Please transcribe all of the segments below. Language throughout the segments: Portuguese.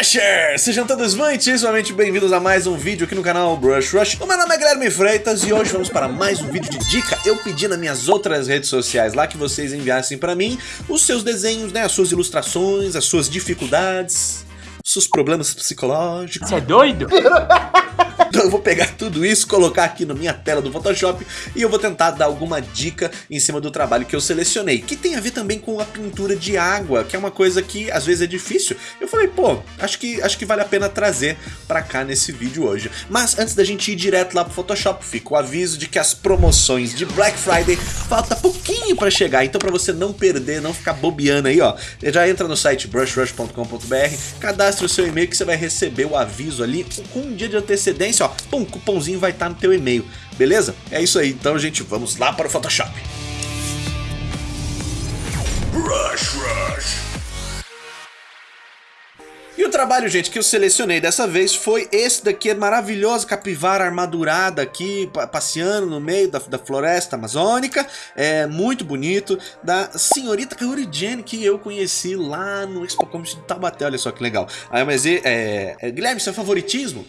Brushers! Sejam todos muitíssimamente bem-vindos a mais um vídeo aqui no canal Brush Rush. O meu nome é Guilherme Freitas e hoje vamos para mais um vídeo de dica. Eu pedi nas minhas outras redes sociais lá que vocês enviassem para mim os seus desenhos, né, as suas ilustrações, as suas dificuldades, os seus problemas psicológicos. Você é doido? Então eu vou pegar tudo isso, colocar aqui na minha tela do Photoshop e eu vou tentar dar alguma dica em cima do trabalho que eu selecionei, que tem a ver também com a pintura de água, que é uma coisa que às vezes é difícil. Eu falei, pô, acho que, acho que vale a pena trazer pra cá nesse vídeo hoje. Mas antes da gente ir direto lá pro Photoshop, fica o aviso de que as promoções de Black Friday falta pouquinho pra chegar, então pra você não perder, não ficar bobeando aí, ó, já entra no site brushrush.com.br, cadastre o seu e-mail que você vai receber o aviso ali com um dia de antecedência ó, pum, cupomzinho vai estar tá no teu e-mail, beleza? É isso aí, então gente, vamos lá para o Photoshop. Rush, rush. E o trabalho, gente, que eu selecionei dessa vez foi esse daqui, maravilhosa capivara armadurada aqui, passeando no meio da, da floresta amazônica. É muito bonito, da senhorita Kaori Jane, que eu conheci lá no Expo Comics de Taubaté, olha só que legal. Aí, mas é, é, Guilherme, seu favoritismo?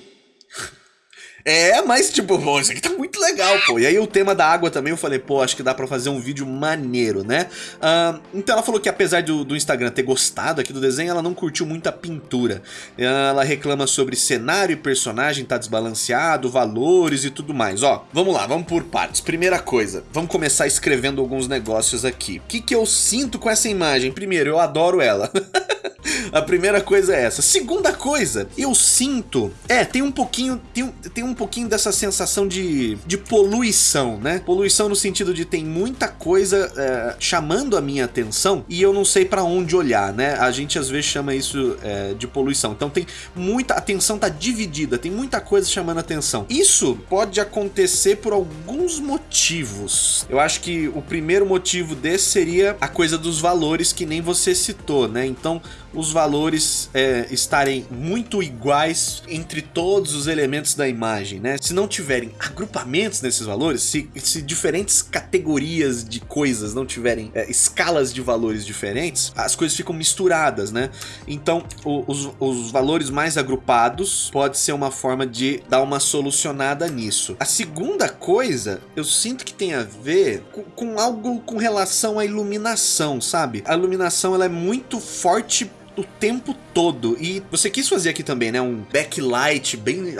É, mas tipo, pô, isso aqui tá muito legal, pô. E aí o tema da água também, eu falei, pô, acho que dá pra fazer um vídeo maneiro, né? Uh, então ela falou que apesar do, do, Instagram ter gostado aqui do desenho, ela não curtiu muito a pintura. Ela reclama sobre cenário e personagem tá desbalanceado, valores e tudo mais. Ó, vamos lá, vamos por partes. Primeira coisa, vamos começar escrevendo alguns negócios aqui. O que que eu sinto com essa imagem? Primeiro, eu adoro ela. A primeira coisa é essa. Segunda coisa, eu sinto... É, tem um pouquinho... Tem tem um pouquinho dessa sensação de, de poluição, né? Poluição no sentido de tem muita coisa é, chamando a minha atenção e eu não sei para onde olhar, né? A gente às vezes chama isso é, de poluição. Então tem muita... Atenção tá dividida, tem muita coisa chamando atenção. Isso pode acontecer por alguns motivos. Eu acho que o primeiro motivo desse seria a coisa dos valores que nem você citou, né? Então os valores é, estarem muito iguais entre todos os elementos da imagem, né? Se não tiverem agrupamentos nesses valores, se, se diferentes categorias de coisas não tiverem é, escalas de valores diferentes, as coisas ficam misturadas, né? Então, o, os, os valores mais agrupados pode ser uma forma de dar uma solucionada nisso. A segunda coisa, eu sinto que tem a ver com, com algo com relação à iluminação, sabe? A iluminação ela é muito forte o tempo todo. E você quis fazer aqui também, né? Um backlight bem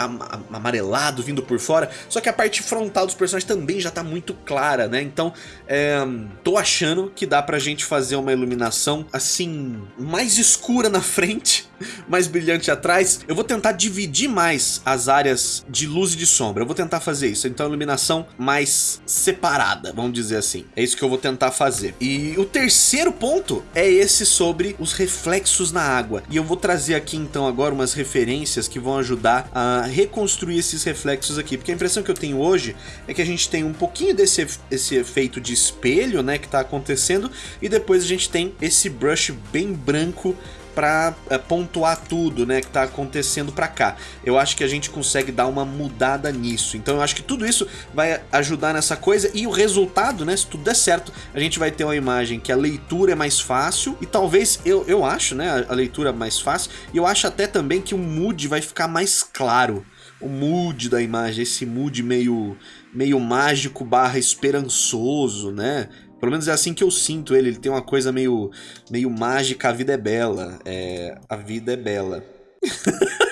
amarelado vindo por fora. Só que a parte frontal dos personagens também já tá muito clara, né? Então, é, tô achando que dá pra gente fazer uma iluminação assim, mais escura na frente, mais brilhante atrás. Eu vou tentar dividir mais as áreas de luz e de sombra. Eu vou tentar fazer isso. Então, iluminação mais separada, vamos dizer assim. É isso que eu vou tentar fazer. E o terceiro ponto é esse sobre os reflexos na água. E eu vou trazer aqui então agora umas referências que vão ajudar a reconstruir esses reflexos aqui, porque a impressão que eu tenho hoje é que a gente tem um pouquinho desse esse efeito de espelho, né, que está acontecendo, e depois a gente tem esse brush bem branco para é, pontuar tudo, né, que tá acontecendo para cá. Eu acho que a gente consegue dar uma mudada nisso. Então eu acho que tudo isso vai ajudar nessa coisa e o resultado, né, se tudo der certo, a gente vai ter uma imagem que a leitura é mais fácil e talvez, eu, eu acho, né, a, a leitura mais fácil e eu acho até também que o mood vai ficar mais claro. O mood da imagem, esse mood meio, meio mágico barra esperançoso, né? Pelo menos é assim que eu sinto ele. Ele tem uma coisa meio, meio mágica. A vida é bela. É, a vida é bela.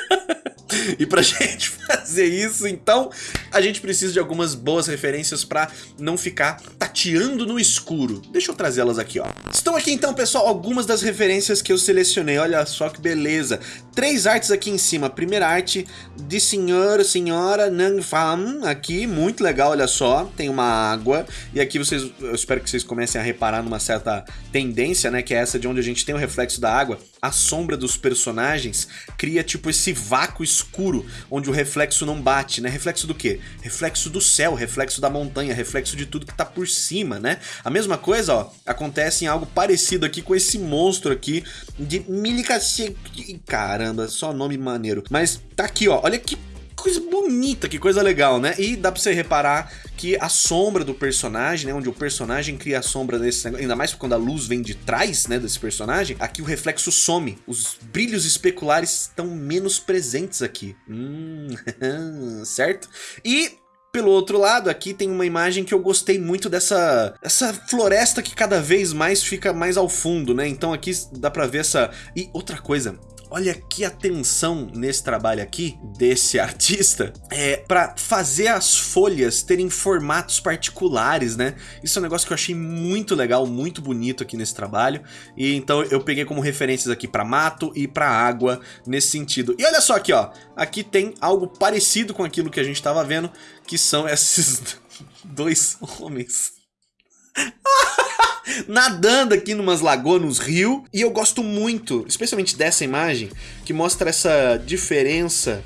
e pra gente fazer isso, então, a gente precisa de algumas boas referências pra não ficar tateando no escuro. Deixa eu trazê-las aqui, ó. Estão aqui então, pessoal, algumas das referências que eu selecionei. Olha só que beleza. Três artes aqui em cima. Primeira arte de senhor, senhora Nang Pham, aqui, muito legal, olha só. Tem uma água. E aqui vocês, eu espero que vocês comecem a reparar numa certa tendência, né, que é essa de onde a gente tem o reflexo da água. A sombra dos personagens cria tipo esse vácuo escuro, onde o reflexo não bate, né? Reflexo do quê? Reflexo do céu, reflexo da montanha, reflexo de tudo que tá por cima, né? A mesma coisa, ó, acontece em algo parecido aqui com esse monstro aqui de Milicacete... Caramba, só nome maneiro. Mas tá aqui, ó, olha que coisa bonita, que coisa legal, né? E dá pra você reparar que a sombra do personagem, né, onde o personagem cria a sombra desse negócio, ainda mais quando a luz vem de trás, né, desse personagem, aqui o reflexo some, os brilhos especulares estão menos presentes aqui. Hum, certo? E pelo outro lado, aqui tem uma imagem que eu gostei muito dessa essa floresta que cada vez mais fica mais ao fundo, né? Então aqui dá pra ver essa... E outra coisa, Olha que atenção nesse trabalho aqui desse artista é para fazer as folhas terem formatos particulares, né? Isso é um negócio que eu achei muito legal, muito bonito aqui nesse trabalho. E então eu peguei como referências aqui para mato e para água nesse sentido. E olha só aqui, ó. Aqui tem algo parecido com aquilo que a gente estava vendo, que são esses dois homens. nadando aqui numas lagoas, nos rios. E eu gosto muito, especialmente dessa imagem, que mostra essa diferença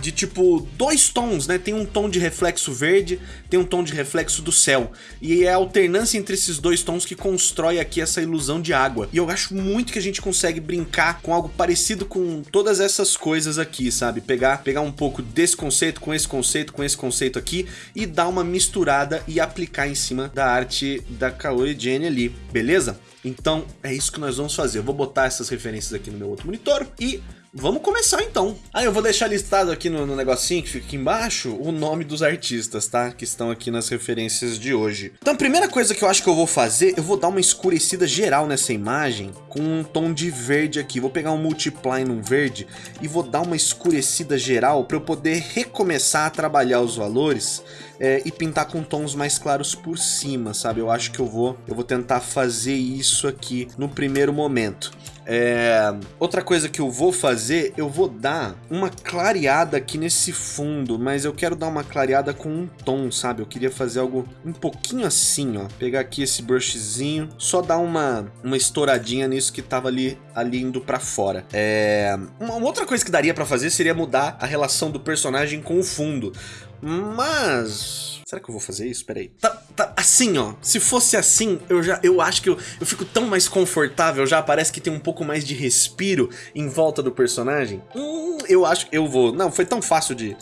de tipo dois tons, né? Tem um tom de reflexo verde, tem um tom de reflexo do céu. E é a alternância entre esses dois tons que constrói aqui essa ilusão de água. E eu acho muito que a gente consegue brincar com algo parecido com todas essas coisas aqui, sabe? Pegar, pegar um pouco desse conceito com esse conceito, com esse conceito aqui e dar uma misturada e aplicar em cima da arte da Kaori Jenny ali, beleza? Então é isso que nós vamos fazer. Eu vou botar essas referências aqui no meu outro monitor e Vamos começar então. Ah, eu vou deixar listado aqui no, no, negocinho que fica aqui embaixo o nome dos artistas, tá? Que estão aqui nas referências de hoje. Então a primeira coisa que eu acho que eu vou fazer, eu vou dar uma escurecida geral nessa imagem com um tom de verde aqui. Vou pegar um multiply num verde e vou dar uma escurecida geral para eu poder recomeçar a trabalhar os valores é, e pintar com tons mais claros por cima, sabe? Eu acho que eu vou, eu vou tentar fazer isso aqui no primeiro momento. É... Outra coisa que eu vou fazer, eu vou dar uma clareada aqui nesse fundo, mas eu quero dar uma clareada com um tom, sabe? Eu queria fazer algo um pouquinho assim, ó. Pegar aqui esse brushzinho, só dar uma, uma estouradinha nisso que tava ali, ali indo pra fora. É... Uma outra coisa que daria pra fazer seria mudar a relação do personagem com o fundo. Mas... Será que eu vou fazer isso? Peraí. Tá, tá, assim, ó. Se fosse assim, eu já, eu acho que eu, eu fico tão mais confortável já. Parece que tem um pouco mais de respiro em volta do personagem. Hum, eu acho que eu vou... Não, foi tão fácil de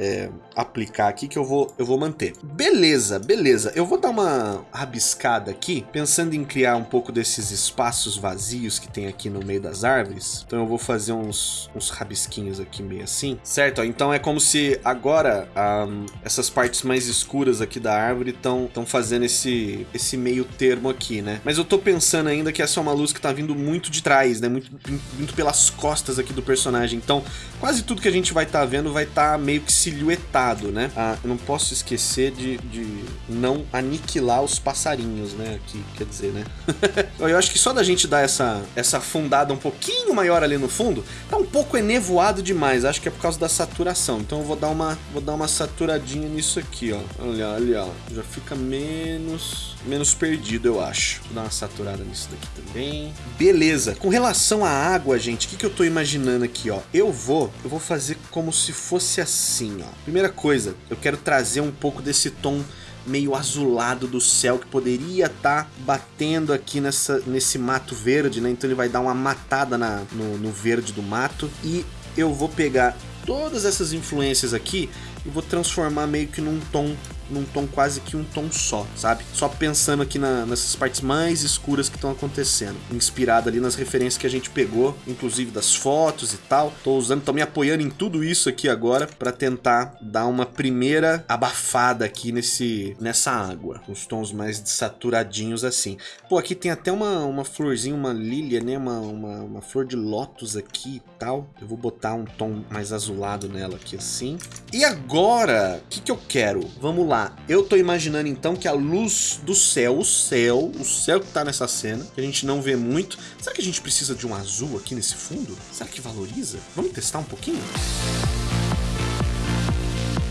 é, aplicar aqui que eu vou, eu vou manter. Beleza, beleza. Eu vou dar uma rabiscada aqui, pensando em criar um pouco desses espaços vazios que tem aqui no meio das árvores. Então eu vou fazer uns, uns rabisquinhos aqui meio assim, certo? Então é como se agora um, essas partes mais escuras aqui da árvore estão fazendo esse, esse meio termo aqui, né? Mas eu tô pensando ainda que essa é uma luz que tá vindo muito de trás, né? Muito, muito pelas costas aqui do personagem. Então quase tudo que a gente vai estar tá vendo vai estar tá meio que se silhuetado, né? Ah, eu não posso esquecer de, de não aniquilar os passarinhos, né? Aqui, quer dizer, né? eu acho que só da gente dar essa, essa fundada um pouquinho maior ali no fundo, tá um pouco enevoado demais. Acho que é por causa da saturação. Então eu vou dar uma, vou dar uma saturadinha nisso aqui, ó. Olha, olha, ó. Já fica menos, menos perdido, eu acho. Vou dar uma saturada nisso daqui também. Beleza. Com relação à água, gente, o que, que eu tô imaginando aqui, ó? Eu vou, eu vou fazer como se fosse assim, Primeira coisa, eu quero trazer um pouco desse tom meio azulado do céu que poderia estar tá batendo aqui nessa, nesse mato verde, né? Então ele vai dar uma matada na, no, no verde do mato. E eu vou pegar todas essas influências aqui e vou transformar meio que num tom num tom quase que um tom só, sabe? Só pensando aqui na, nessas partes mais escuras que estão acontecendo. Inspirado ali nas referências que a gente pegou, inclusive das fotos e tal. Tô usando, tô me apoiando em tudo isso aqui agora para tentar dar uma primeira abafada aqui nesse, nessa água. Os tons mais saturadinhos assim. Pô, aqui tem até uma, uma florzinha, uma lília, né? Uma, uma, uma flor de lótus aqui e tal. Eu vou botar um tom mais azulado nela aqui assim. E agora, o que que eu quero? Vamos lá eu tô imaginando então que a luz do céu, o céu, o céu que tá nessa cena, que a gente não vê muito, será que a gente precisa de um azul aqui nesse fundo? Será que valoriza? Vamos testar um pouquinho?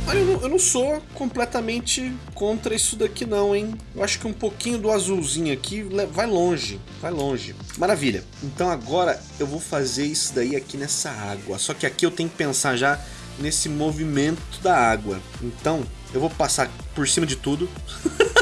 Olha, eu não, eu não sou completamente contra isso daqui não, hein? Eu acho que um pouquinho do azulzinho aqui vai longe, vai longe. Maravilha. Então agora eu vou fazer isso daí aqui nessa água. Só que aqui eu tenho que pensar já nesse movimento da água. Então, eu vou passar por cima de tudo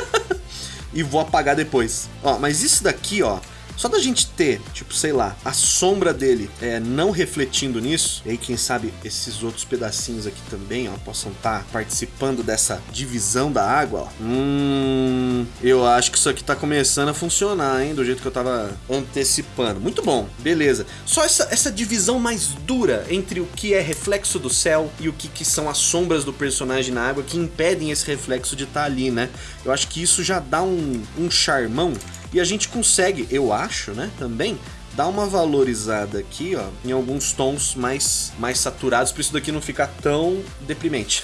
e vou apagar depois. Ó, mas isso daqui, ó, Só da gente ter, tipo, sei lá, a sombra dele é, não refletindo nisso, e aí quem sabe esses outros pedacinhos aqui também, ó, possam estar tá participando dessa divisão da água, ó. Hum, eu acho que isso aqui tá começando a funcionar, hein, do jeito que eu tava antecipando. Muito bom, beleza. Só essa, essa divisão mais dura entre o que é reflexo do céu e o que, que são as sombras do personagem na água que impedem esse reflexo de estar tá ali, né? Eu acho que isso já dá um, um charmão e a gente consegue, eu acho, né, também, dar uma valorizada aqui, ó, em alguns tons mais, mais saturados, para isso daqui não ficar tão deprimente.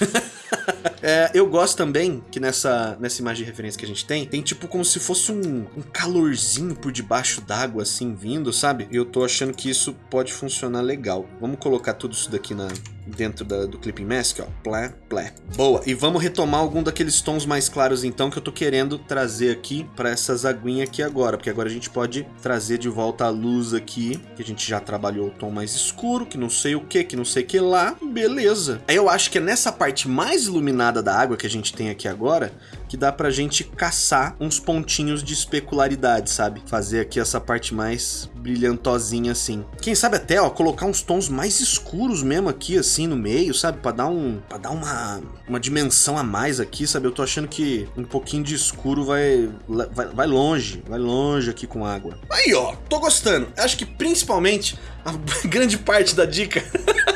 é, eu gosto também que nessa, nessa imagem de referência que a gente tem, tem tipo como se fosse um, um calorzinho por debaixo d'água assim vindo, sabe? E eu tô achando que isso pode funcionar legal. Vamos colocar tudo isso daqui na, dentro da, do Clipping Mask, ó. Plé, plé. Boa. E vamos retomar algum daqueles tons mais claros, então, que eu tô querendo trazer aqui para essas aguinhas aqui agora. Porque agora a gente pode trazer de volta a luz aqui, que a gente já trabalhou o tom mais escuro, que não sei o que, que não sei o que lá. Beleza. Eu acho que é nessa parte mais iluminada da água que a gente tem aqui agora, que dá pra gente caçar uns pontinhos de especularidade, sabe? Fazer aqui essa parte mais brilhantosinha assim. Quem sabe até, ó, colocar uns tons mais escuros mesmo aqui, assim, no meio, sabe? Pra dar, um, pra dar uma, uma dimensão a mais aqui, sabe? Eu tô achando que um pouquinho de escuro vai, vai, vai longe, vai longe aqui com água. Aí, ó, tô gostando. Acho que principalmente a grande parte da dica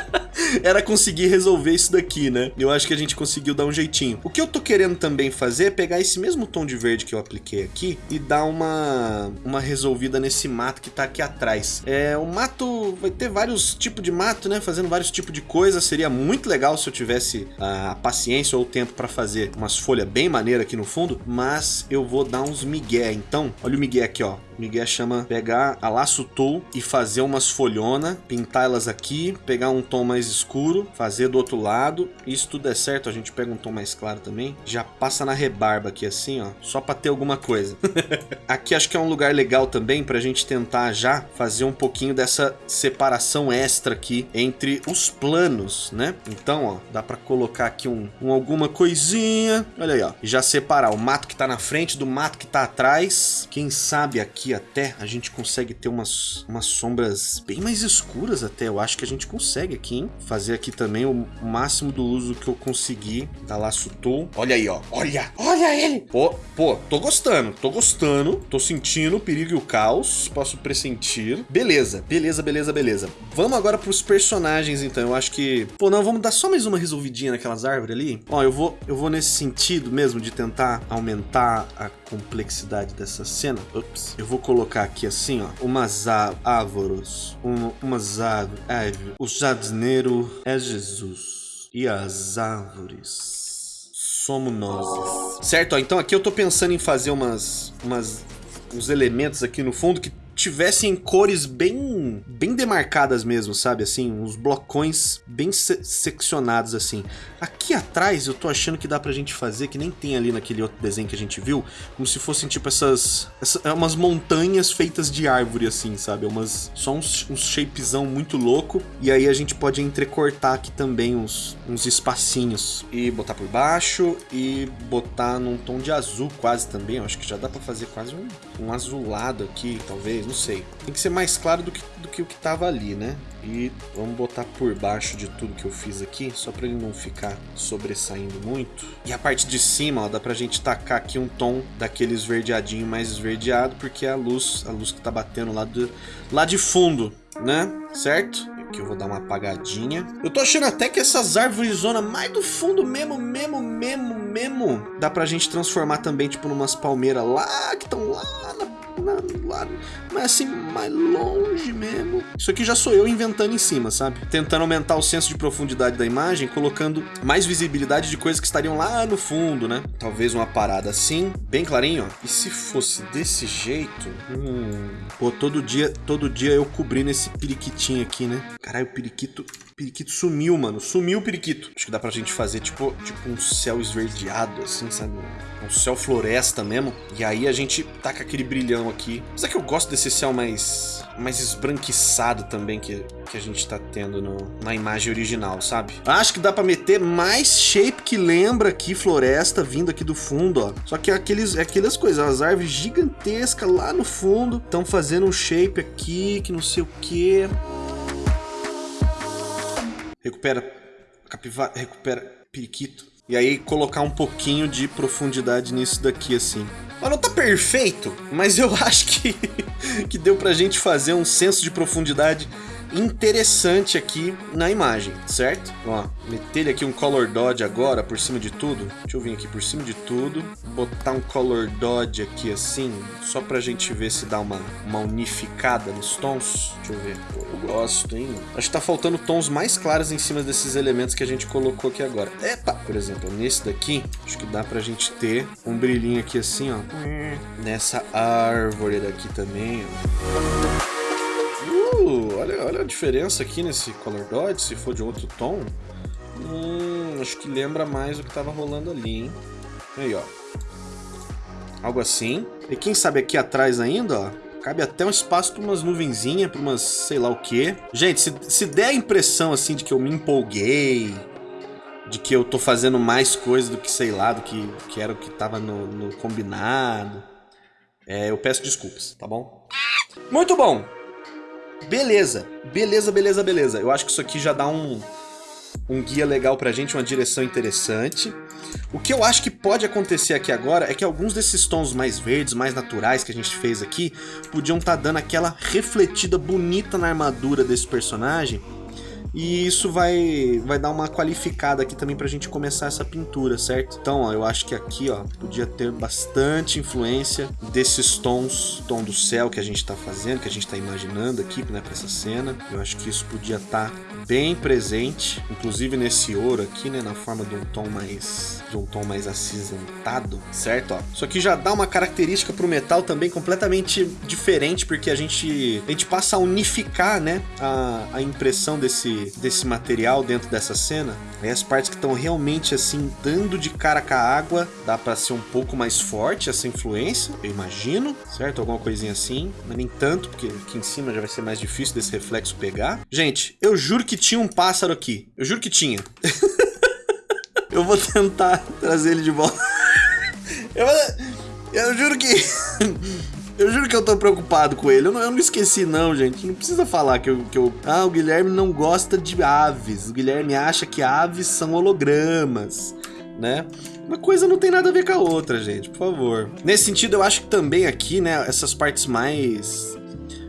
era conseguir resolver isso daqui, né? Eu acho que a gente conseguiu dar um jeitinho. O que eu tô querendo também fazer é pegar esse mesmo tom de verde que eu apliquei aqui e dar uma, uma resolvida nesse mato que tá aqui atrás. É, o mato vai ter vários tipos de mato, né? Fazendo vários tipos de coisa. Seria muito legal se eu tivesse a paciência ou o tempo para fazer umas folhas bem maneiras aqui no fundo, mas eu vou dar uns migué. Então, olha o migué aqui, ó. Miguel chama pegar a laço tool e fazer umas folhona, pintar elas aqui, pegar um tom mais escuro, fazer do outro lado. Se tudo der certo, a gente pega um tom mais claro também. Já passa na rebarba aqui assim, ó, só para ter alguma coisa. aqui acho que é um lugar legal também pra gente tentar já fazer um pouquinho dessa separação extra aqui entre os planos, né? Então, ó, dá para colocar aqui um, um alguma coisinha. Olha aí, ó. Já separar o mato que tá na frente do mato que tá atrás. Quem sabe aqui até a gente consegue ter umas, umas sombras bem mais escuras até. Eu acho que a gente consegue aqui, hein? Fazer aqui também o máximo do uso que eu conseguir da Laço Tool. Olha aí, ó. Olha! Olha ele! Pô, pô, tô gostando. Tô gostando. Tô sentindo o perigo e o caos. Posso pressentir. Beleza, beleza, beleza, beleza. Vamos agora pros personagens, então. Eu acho que... Pô, não, vamos dar só mais uma resolvidinha naquelas árvores ali. Ó, eu vou, eu vou nesse sentido mesmo de tentar aumentar a complexidade dessa cena. Ups. Eu vou colocar aqui assim, ó, umas árvores, um, umas árvores, o jardineiro é Jesus e as árvores somos nós. Certo? Ó, então aqui eu tô pensando em fazer umas, umas uns elementos aqui no fundo que tivessem cores bem bem demarcadas mesmo, sabe? Assim, uns blocões bem se seccionados assim. Aqui atrás eu tô achando que dá pra gente fazer, que nem tem ali naquele outro desenho que a gente viu, como se fossem tipo essas, essas é umas montanhas feitas de árvore assim, sabe? É umas, só uns, uns shapezão muito louco. E aí a gente pode entrecortar aqui também uns, uns espacinhos e botar por baixo e botar num tom de azul quase também. Eu acho que já dá pra fazer quase um, um azulado aqui, talvez não sei. Tem que ser mais claro do que, do que o que tava ali, né? E vamos botar por baixo de tudo que eu fiz aqui, só para ele não ficar sobressaindo muito. E a parte de cima, ó, dá pra gente tacar aqui um tom daquele esverdeadinho mais esverdeado, porque é a luz, a luz que tá batendo lá, do, lá de fundo, né? Certo? Aqui eu vou dar uma apagadinha. Eu tô achando até que essas árvores zona mais do fundo mesmo, mesmo, mesmo, mesmo, dá pra gente transformar também, tipo, numas palmeiras lá, que estão lá na lá, mas assim, mais longe mesmo. Isso aqui já sou eu inventando em cima, sabe? Tentando aumentar o senso de profundidade da imagem, colocando mais visibilidade de coisas que estariam lá no fundo, né? Talvez uma parada assim, bem clarinho, ó. E se fosse desse jeito... Hum... Pô, todo dia, todo dia eu cobrindo esse periquitinho aqui, né? Caralho, o periquito periquito sumiu, mano. Sumiu o periquito. Acho que dá pra gente fazer tipo, tipo um céu esverdeado, assim, sabe? Um céu floresta mesmo. E aí a gente taca aquele brilhão é que eu gosto desse céu mais, mais esbranquiçado também que, que a gente tá tendo no, na imagem original, sabe? Acho que dá pra meter mais shape que lembra aqui floresta vindo aqui do fundo, ó. Só que é aqueles, é aquelas coisas, as árvores gigantescas lá no fundo estão fazendo um shape aqui que não sei o que. Recupera capivara, recupera periquito. E aí colocar um pouquinho de profundidade nisso daqui, assim. Mas não tá perfeito, mas eu acho que, que deu pra gente fazer um senso de profundidade interessante aqui na imagem, certo? Ó, meter aqui um Color Dodge agora por cima de tudo. Deixa eu vir aqui por cima de tudo, botar um Color Dodge aqui assim, só pra gente ver se dá uma, uma unificada nos tons. Deixa eu ver. eu gosto, hein? Acho que tá faltando tons mais claros em cima desses elementos que a gente colocou aqui agora. Epa! Por exemplo, nesse daqui, acho que dá pra gente ter um brilhinho aqui assim, ó. Nessa árvore daqui também, ó. Olha, olha a diferença aqui nesse Color Dodge, se for de outro tom. Hum, acho que lembra mais o que estava rolando ali, hein? Aí, ó. Algo assim. E quem sabe aqui atrás ainda, ó, cabe até um espaço para umas nuvenzinhas, para umas sei lá o que. Gente, se, se der a impressão assim de que eu me empolguei, de que eu tô fazendo mais coisa do que sei lá, do que, que era o que tava no, no combinado, é, eu peço desculpas, tá bom? Muito bom! Beleza, beleza, beleza, beleza. Eu acho que isso aqui já dá um, um guia legal pra gente, uma direção interessante. O que eu acho que pode acontecer aqui agora é que alguns desses tons mais verdes, mais naturais que a gente fez aqui, podiam estar tá dando aquela refletida bonita na armadura desse personagem e isso vai, vai dar uma qualificada aqui também pra gente começar essa pintura, certo? Então, ó, eu acho que aqui, ó, podia ter bastante influência desses tons, tom do céu que a gente tá fazendo, que a gente tá imaginando aqui, né, pra essa cena. Eu acho que isso podia estar tá bem presente, inclusive nesse ouro aqui, né, na forma de um tom mais de um tom mais acinzentado, certo? Ó, isso aqui já dá uma característica pro metal também completamente diferente, porque a gente a gente passa a unificar, né, a, a impressão desse desse, material dentro dessa cena. Aí as partes que estão realmente assim, dando de cara com a água, dá para ser um pouco mais forte essa influência, eu imagino, certo? Alguma coisinha assim, mas nem tanto, porque aqui em cima já vai ser mais difícil desse reflexo pegar. Gente, eu juro que tinha um pássaro aqui. Eu juro que tinha. eu vou tentar trazer ele de volta. eu, eu juro que... Eu juro que eu tô preocupado com ele. Eu não, eu não esqueci, não, gente. Não precisa falar que eu, que eu. Ah, o Guilherme não gosta de aves. O Guilherme acha que aves são hologramas, né? Uma coisa não tem nada a ver com a outra, gente, por favor. Nesse sentido, eu acho que também aqui, né, essas partes mais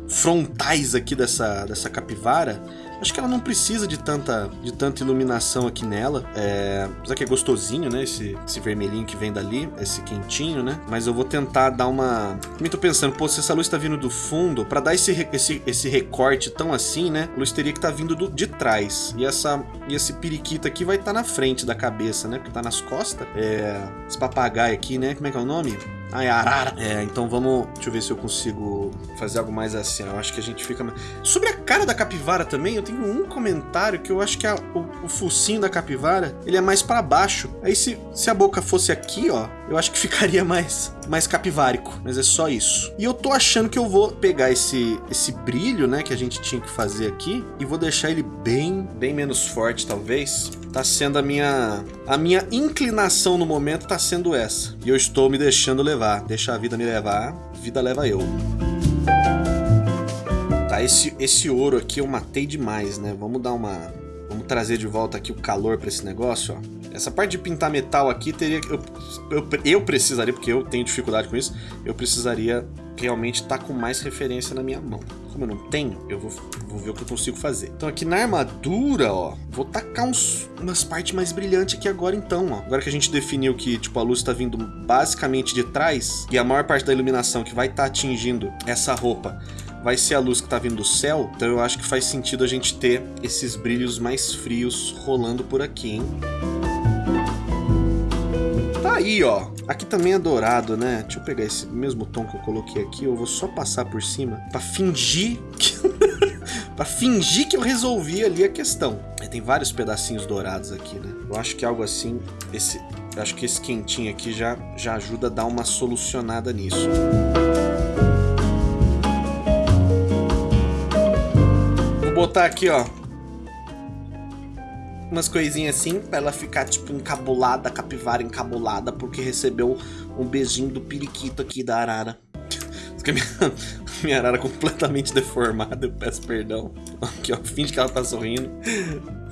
frontais aqui dessa, dessa capivara Acho que ela não precisa de tanta, de tanta iluminação aqui nela. É, apesar que é gostosinho, né? Esse, esse vermelhinho que vem dali, esse quentinho, né? Mas eu vou tentar dar uma... Também tô pensando, pô, se essa luz tá vindo do fundo, pra dar esse, esse, esse recorte tão assim, né? A luz teria que tá vindo do, de trás. E, essa, e esse periquito aqui vai estar tá na frente da cabeça, né? Porque tá nas costas. É, esse papagaio aqui, né? Como é que é o nome? É arara. É, então vamos... Deixa eu ver se eu consigo fazer algo mais assim. Eu acho que a gente fica... Sobre a cara da capivara também, eu tenho um comentário que eu acho que a, o, o focinho da capivara, ele é mais para baixo. Aí se, se a boca fosse aqui, ó, eu acho que ficaria mais, mais capivárico. Mas é só isso. E eu tô achando que eu vou pegar esse, esse brilho, né, que a gente tinha que fazer aqui, e vou deixar ele bem, bem menos forte, talvez. Tá sendo a minha... A minha inclinação no momento tá sendo essa. E eu estou me deixando levar. Deixa a vida me levar, vida leva eu. Tá, esse, esse ouro aqui eu matei demais, né? Vamos dar uma... Vamos trazer de volta aqui o calor para esse negócio, ó. Essa parte de pintar metal aqui teria eu, eu, eu precisaria, porque eu tenho dificuldade com isso, eu precisaria realmente estar tá com mais referência na minha mão. Como eu não tenho, eu vou, vou ver o que eu consigo fazer. Então aqui na armadura, ó, vou tacar uns, umas partes mais brilhantes aqui agora então, ó. Agora que a gente definiu que, tipo, a luz está vindo basicamente de trás e a maior parte da iluminação que vai estar tá atingindo essa roupa vai ser a luz que está vindo do céu, então eu acho que faz sentido a gente ter esses brilhos mais frios rolando por aqui, hein? Tá aí, ó. Aqui também é dourado, né? Deixa eu pegar esse mesmo tom que eu coloquei aqui. Eu vou só passar por cima pra fingir que... pra fingir que eu resolvi ali a questão. Tem vários pedacinhos dourados aqui, né? Eu acho que algo assim... Esse, eu acho que esse quentinho aqui já, já ajuda a dar uma solucionada nisso. Vou botar aqui, ó, Umas coisinhas assim, pra ela ficar, tipo, encabulada, capivara encabulada, porque recebeu um beijinho do periquito aqui da arara. Minha, minha arara completamente deformada, eu peço perdão. Aqui, ó, finge que ela tá sorrindo.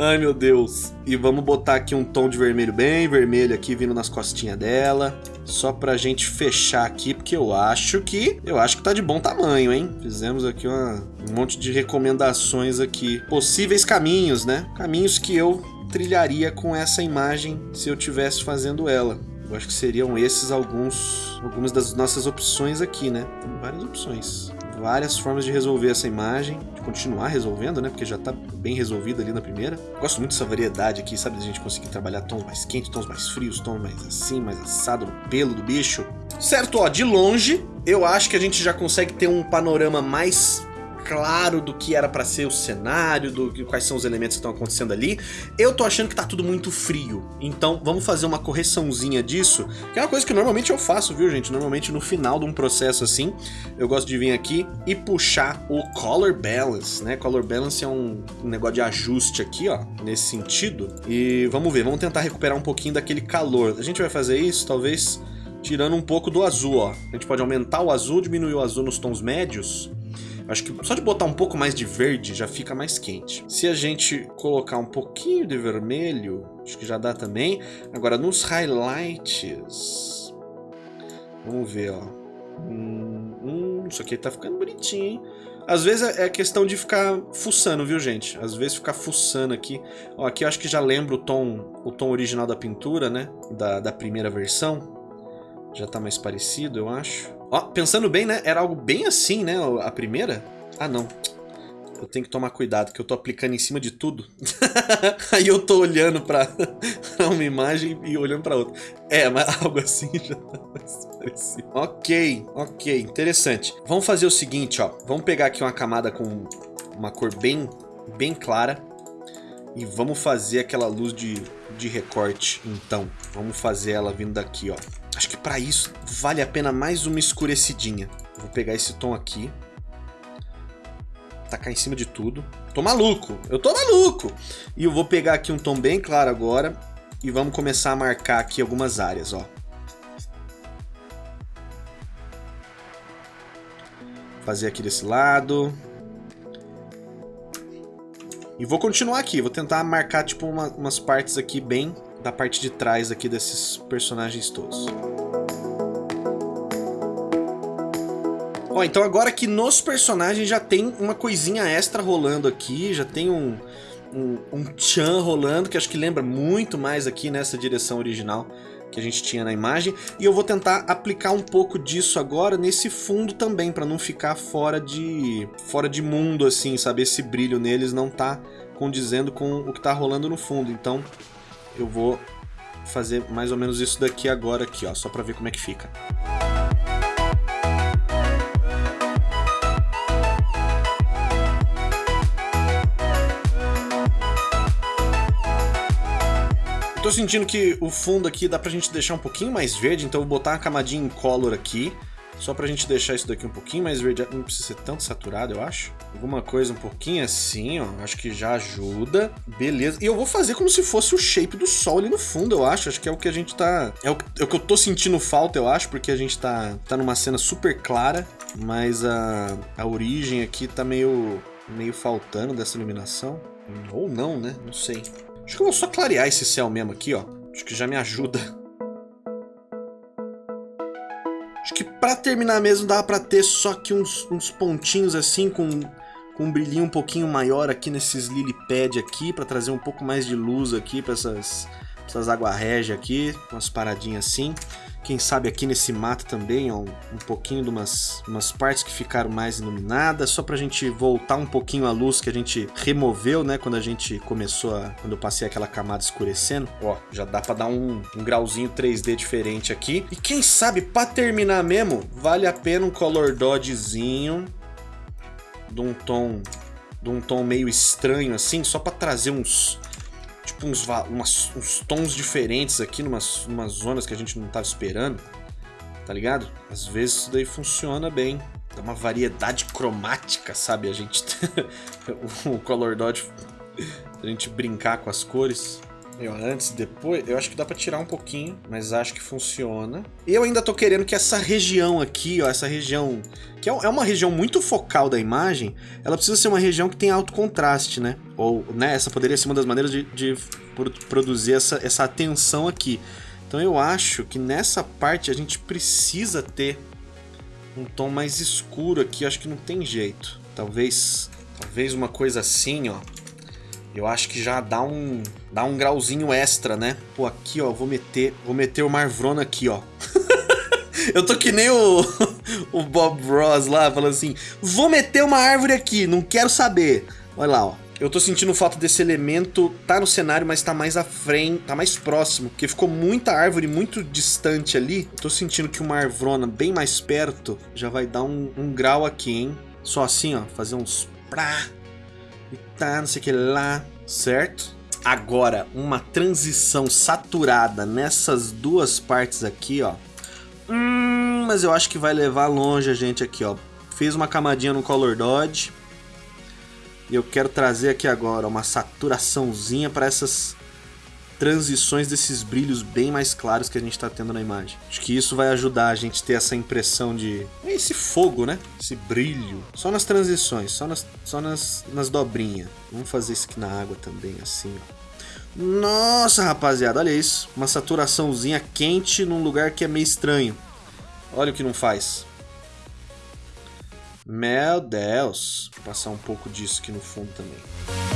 Ai, meu Deus. E vamos botar aqui um tom de vermelho bem vermelho aqui, vindo nas costinhas dela. Só pra gente fechar aqui, porque eu acho que... Eu acho que tá de bom tamanho, hein? Fizemos aqui uma, um monte de recomendações aqui. Possíveis caminhos, né? Caminhos que eu trilharia com essa imagem se eu tivesse fazendo ela. Eu acho que seriam esses alguns, algumas das nossas opções aqui, né? Tem várias opções. Várias formas de resolver essa imagem, de continuar resolvendo, né? Porque já tá bem resolvida ali na primeira. Gosto muito dessa variedade aqui, sabe? De a gente conseguir trabalhar tons mais quentes, tons mais frios, tons mais assim, mais assado no pelo do bicho. Certo, ó, de longe, eu acho que a gente já consegue ter um panorama mais claro do que era para ser o cenário, do quais são os elementos que estão acontecendo ali. Eu tô achando que tá tudo muito frio, então vamos fazer uma correçãozinha disso, que é uma coisa que normalmente eu faço, viu gente? Normalmente no final de um processo assim, eu gosto de vir aqui e puxar o Color Balance, né? Color Balance é um, um negócio de ajuste aqui, ó, nesse sentido. E vamos ver, vamos tentar recuperar um pouquinho daquele calor. A gente vai fazer isso, talvez tirando um pouco do azul, ó. A gente pode aumentar o azul, diminuir o azul nos tons médios Acho que só de botar um pouco mais de verde já fica mais quente. Se a gente colocar um pouquinho de vermelho, acho que já dá também. Agora, nos highlights... Vamos ver, ó. Hum, hum, isso aqui tá ficando bonitinho, hein? Às vezes é, é questão de ficar fuçando, viu, gente? Às vezes ficar fuçando aqui. Ó, aqui eu acho que já lembra o tom, o tom original da pintura, né? Da, da primeira versão. Já tá mais parecido, eu acho. Ó, pensando bem, né? Era algo bem assim, né? A primeira. Ah, não. Eu tenho que tomar cuidado, que eu tô aplicando em cima de tudo. Aí eu tô olhando pra uma imagem e olhando pra outra. É, mas algo assim já tá parecido. Ok, ok, interessante. Vamos fazer o seguinte, ó. Vamos pegar aqui uma camada com uma cor bem, bem clara. E vamos fazer aquela luz de, de recorte, então. Vamos fazer ela vindo daqui, ó. Acho que para isso vale a pena mais uma escurecidinha. vou pegar esse tom aqui. Tacar em cima de tudo. Tô maluco, eu tô maluco! E eu vou pegar aqui um tom bem claro agora. E vamos começar a marcar aqui algumas áreas, ó. Fazer aqui desse lado. E vou continuar aqui, vou tentar marcar tipo uma, umas partes aqui bem da parte de trás aqui desses personagens todos. Ó, então agora que nos personagens já tem uma coisinha extra rolando aqui, já tem um, um, um chan rolando, que acho que lembra muito mais aqui nessa direção original que a gente tinha na imagem. E eu vou tentar aplicar um pouco disso agora nesse fundo também, para não ficar fora de, fora de mundo, assim, sabe? Esse brilho neles não tá condizendo com o que tá rolando no fundo. Então eu vou fazer mais ou menos isso daqui agora aqui, ó, só para ver como é que fica. Eu tô sentindo que o fundo aqui dá pra gente deixar um pouquinho mais verde, então eu vou botar uma camadinha em color aqui. Só pra gente deixar isso daqui um pouquinho mais verde, não precisa ser tanto saturado, eu acho. Alguma coisa um pouquinho assim, ó, acho que já ajuda. Beleza. E eu vou fazer como se fosse o shape do sol ali no fundo, eu acho. Acho que é o que a gente tá... É o, é o que eu tô sentindo falta, eu acho, porque a gente tá, tá numa cena super clara, mas a, a origem aqui tá meio, meio faltando dessa iluminação. Ou não, né? Não sei. Acho que eu vou só clarear esse céu mesmo aqui, ó. Acho que já me ajuda. Pra terminar mesmo dá pra ter só aqui uns, uns pontinhos assim com, com um brilhinho um pouquinho maior aqui nesses lily pad aqui pra trazer um pouco mais de luz aqui pra essas, essas água régia aqui, umas paradinhas assim. Quem sabe aqui nesse mato também, ó, um pouquinho de umas, umas partes que ficaram mais iluminadas, só pra gente voltar um pouquinho a luz que a gente removeu, né, quando a gente começou a... quando eu passei aquela camada escurecendo. Ó, já dá pra dar um, um grauzinho 3D diferente aqui. E quem sabe, pra terminar mesmo, vale a pena um color dodgezinho de um tom de um tom meio estranho assim, só pra trazer uns tipo uns, umas, uns tons diferentes aqui, numas, numas zonas que a gente não estava esperando, tá ligado? Às vezes isso daí funciona bem. dá uma variedade cromática, sabe? A gente... o Color Dodge... A gente brincar com as cores. Eu, antes, depois, eu acho que dá pra tirar um pouquinho, mas acho que funciona. Eu ainda tô querendo que essa região aqui, ó, essa região, que é, é uma região muito focal da imagem, ela precisa ser uma região que tem alto contraste, né? Ou, né, essa poderia ser uma das maneiras de, de produzir essa, essa atenção aqui. Então eu acho que nessa parte a gente precisa ter um tom mais escuro aqui, acho que não tem jeito. Talvez, talvez uma coisa assim, ó eu acho que já dá um, dá um grauzinho extra, né? Pô, aqui, ó, vou meter, vou meter o Marvrona aqui, ó. eu tô que nem o, o Bob Ross lá, falando assim, vou meter uma árvore aqui, não quero saber. Olha lá, ó. Eu tô sentindo falta desse elemento, tá no cenário, mas tá mais à frente, tá mais próximo, porque ficou muita árvore muito distante ali. Tô sentindo que uma arvrona bem mais perto já vai dar um, um grau aqui, hein? Só assim, ó, fazer uns prá, e tá, não sei o que lá, certo? Agora, uma transição saturada nessas duas partes aqui, ó. Hum, mas eu acho que vai levar longe a gente aqui, ó. Fiz uma camadinha no Color Dodge. E eu quero trazer aqui agora uma saturaçãozinha para essas transições desses brilhos bem mais claros que a gente está tendo na imagem. Acho que isso vai ajudar a gente ter essa impressão de... esse fogo, né? Esse brilho. Só nas transições, só nas, só nas, nas dobrinhas. Vamos fazer isso aqui na água também, assim, ó. Nossa, rapaziada, olha isso. Uma saturaçãozinha quente num lugar que é meio estranho. Olha o que não faz. Meu Deus. Vou passar um pouco disso aqui no fundo também.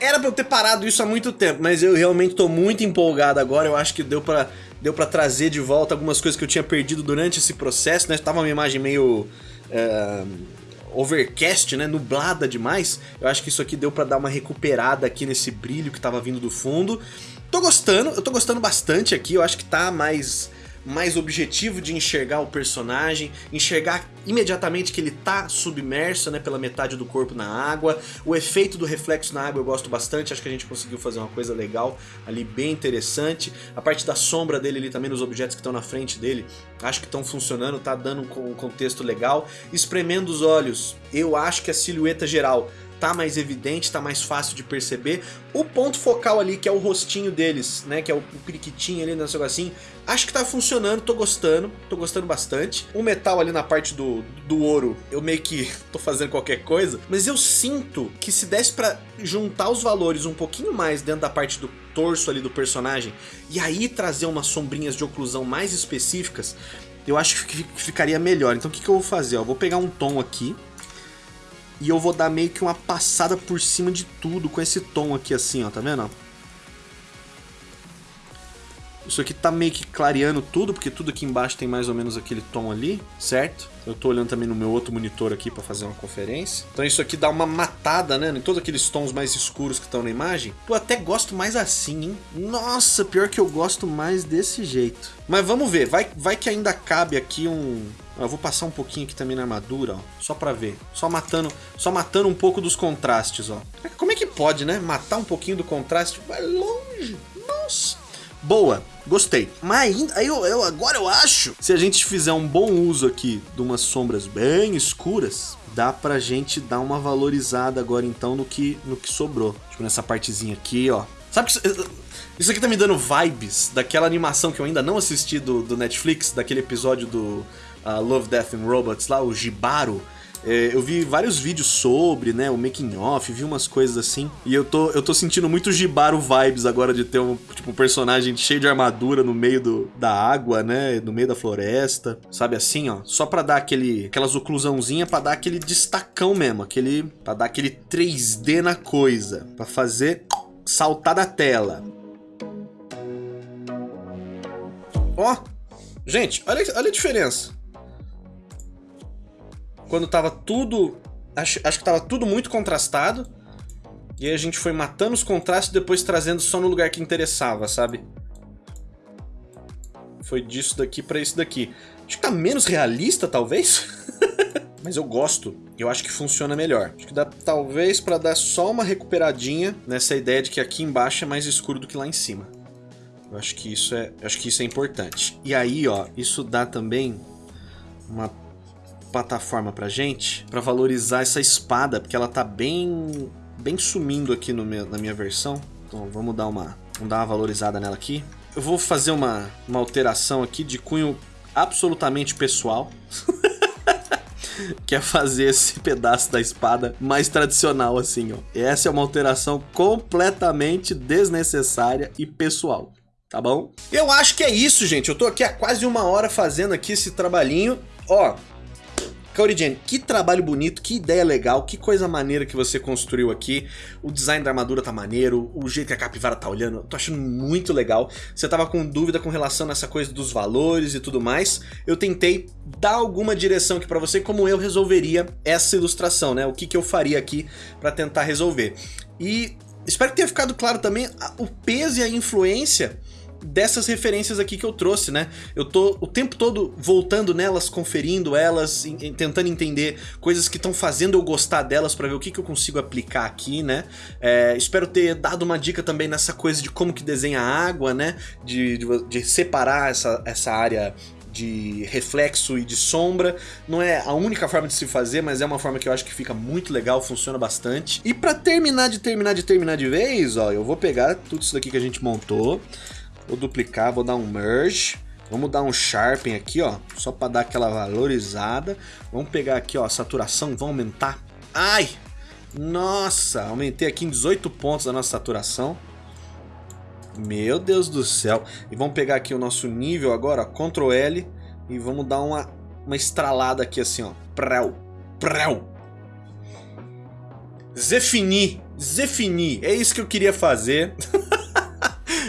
Era pra eu ter parado isso há muito tempo, mas eu realmente tô muito empolgado agora. Eu acho que deu pra, deu trazer de volta algumas coisas que eu tinha perdido durante esse processo, né? Tava uma imagem meio... Uh, overcast, né, nublada demais. Eu acho que isso aqui deu pra dar uma recuperada aqui nesse brilho que tava vindo do fundo. Tô gostando, eu tô gostando bastante aqui, eu acho que tá mais mais objetivo de enxergar o personagem, enxergar imediatamente que ele tá submerso, né, pela metade do corpo na água. O efeito do reflexo na água eu gosto bastante, acho que a gente conseguiu fazer uma coisa legal ali, bem interessante. A parte da sombra dele ali também, nos objetos que estão na frente dele, acho que estão funcionando, tá dando um contexto legal. Espremendo os olhos, eu acho que a silhueta geral tá mais evidente, tá mais fácil de perceber. O ponto focal ali, que é o rostinho deles, né, que é o, periquitinho ali, nesse negocinho, acho que tá funcionando, tô gostando, tô gostando bastante. O metal ali na parte do, do ouro, eu meio que tô fazendo qualquer coisa, mas eu sinto que se desse pra juntar os valores um pouquinho mais dentro da parte do torso ali do personagem, e aí trazer umas sombrinhas de oclusão mais específicas, eu acho que ficaria melhor. Então o que, que eu vou fazer? Eu vou pegar um tom aqui, e eu vou dar meio que uma passada por cima de tudo com esse tom aqui assim, ó, tá vendo? Isso aqui tá meio que clareando tudo, porque tudo aqui embaixo tem mais ou menos aquele tom ali, certo? Eu tô olhando também no meu outro monitor aqui para fazer uma conferência. Então isso aqui dá uma matada, né? Em todos aqueles tons mais escuros que estão na imagem. Eu até gosto mais assim, hein? Nossa, pior que eu gosto mais desse jeito. Mas vamos ver, vai, vai que ainda cabe aqui um... Eu vou passar um pouquinho aqui também na armadura, ó, só pra ver. Só matando, só matando um pouco dos contrastes, ó. Como é que pode, né? Matar um pouquinho do contraste? Vai longe. Nossa boa, gostei. Mas aí eu, eu, agora eu acho, se a gente fizer um bom uso aqui de umas sombras bem escuras, dá pra gente dar uma valorizada agora então no que, no que sobrou. Tipo nessa partezinha aqui, ó. Sabe que isso aqui tá me dando vibes daquela animação que eu ainda não assisti do, do Netflix, daquele episódio do uh, Love, Death and Robots lá, o Jibaro é, eu vi vários vídeos sobre, né, o making off, vi umas coisas assim, e eu tô, eu tô sentindo muito Jibaro vibes agora de ter um, tipo, um personagem cheio de armadura no meio do, da água, né, no meio da floresta, sabe assim, ó, só pra dar aquele, aquelas oclusãozinha pra dar aquele destacão mesmo, aquele, pra dar aquele 3D na coisa, pra fazer saltar da tela. Ó, gente, olha, olha a diferença quando tava tudo... Acho, acho que tava tudo muito contrastado. E aí a gente foi matando os contrastes e depois trazendo só no lugar que interessava, sabe? Foi disso daqui pra isso daqui. Acho que tá menos realista, talvez. Mas eu gosto. Eu acho que funciona melhor. Acho que dá talvez pra dar só uma recuperadinha nessa ideia de que aqui embaixo é mais escuro do que lá em cima. Eu acho que isso é, acho que isso é importante. E aí, ó, isso dá também uma plataforma pra gente para valorizar essa espada, porque ela tá bem bem sumindo aqui no meu, na minha versão. Então vamos dar uma vamos dar uma valorizada nela aqui. Eu vou fazer uma, uma alteração aqui de cunho absolutamente pessoal. que é fazer esse pedaço da espada mais tradicional assim, ó. Essa é uma alteração completamente desnecessária e pessoal tá bom? Eu acho que é isso, gente. Eu tô aqui há quase uma hora fazendo aqui esse trabalhinho. Ó, Kaori que trabalho bonito, que ideia legal, que coisa maneira que você construiu aqui. O design da armadura tá maneiro, o jeito que a capivara tá olhando, eu tô achando muito legal. Você tava com dúvida com relação a essa coisa dos valores e tudo mais. Eu tentei dar alguma direção aqui pra você como eu resolveria essa ilustração, né? O que, que eu faria aqui pra tentar resolver. E espero que tenha ficado claro também o peso e a influência dessas referências aqui que eu trouxe, né? Eu tô o tempo todo voltando nelas, conferindo elas, em, tentando entender coisas que estão fazendo eu gostar delas para ver o que, que eu consigo aplicar aqui, né? É, espero ter dado uma dica também nessa coisa de como que desenha água, né? De, de, de separar essa, essa área de reflexo e de sombra. Não é a única forma de se fazer, mas é uma forma que eu acho que fica muito legal, funciona bastante. E para terminar de terminar de terminar de vez, ó, eu vou pegar tudo isso daqui que a gente montou, Vou duplicar, vou dar um merge. Vamos dar um sharpen aqui, ó, só para dar aquela valorizada. Vamos pegar aqui, ó, a saturação, vamos aumentar. Ai! Nossa, aumentei aqui em 18 pontos a nossa saturação. Meu Deus do céu. E vamos pegar aqui o nosso nível agora, ó, Ctrl L, e vamos dar uma, uma estralada aqui assim, ó. Prel, prel. Zefini, Zefini, é isso que eu queria fazer.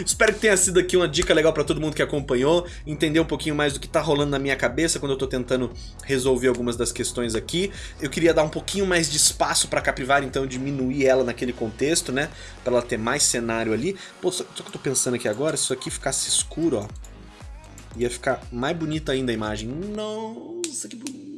Espero que tenha sido aqui uma dica legal para todo mundo que acompanhou, entender um pouquinho mais do que tá rolando na minha cabeça quando eu tô tentando resolver algumas das questões aqui. Eu queria dar um pouquinho mais de espaço pra capivara, então diminuir ela naquele contexto, né? Pra ela ter mais cenário ali. Pô, só, só que eu tô pensando aqui agora, se isso aqui ficasse escuro, ó, ia ficar mais bonita ainda a imagem. Nossa, que bonito.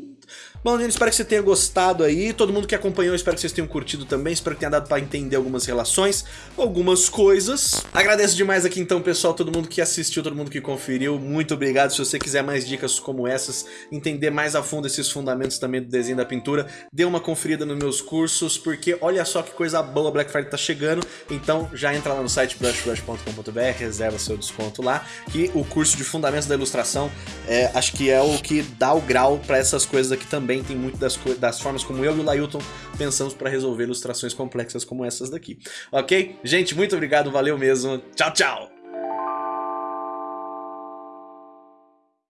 Bom, gente, espero que você tenha gostado aí. Todo mundo que acompanhou, espero que vocês tenham curtido também. Espero que tenha dado para entender algumas relações, algumas coisas. Agradeço demais aqui então, pessoal, todo mundo que assistiu, todo mundo que conferiu. Muito obrigado. Se você quiser mais dicas como essas, entender mais a fundo esses fundamentos também do desenho da pintura, dê uma conferida nos meus cursos, porque olha só que coisa boa, Black Friday tá chegando. Então já entra lá no site brushbrush.com.br, reserva seu desconto lá, que o curso de fundamentos da ilustração é, acho que é o que dá o grau para essas coisas aqui também tem muito das, das formas como eu e o Lailton pensamos para resolver ilustrações complexas como essas daqui. Ok? Gente, muito obrigado, valeu mesmo. Tchau, tchau!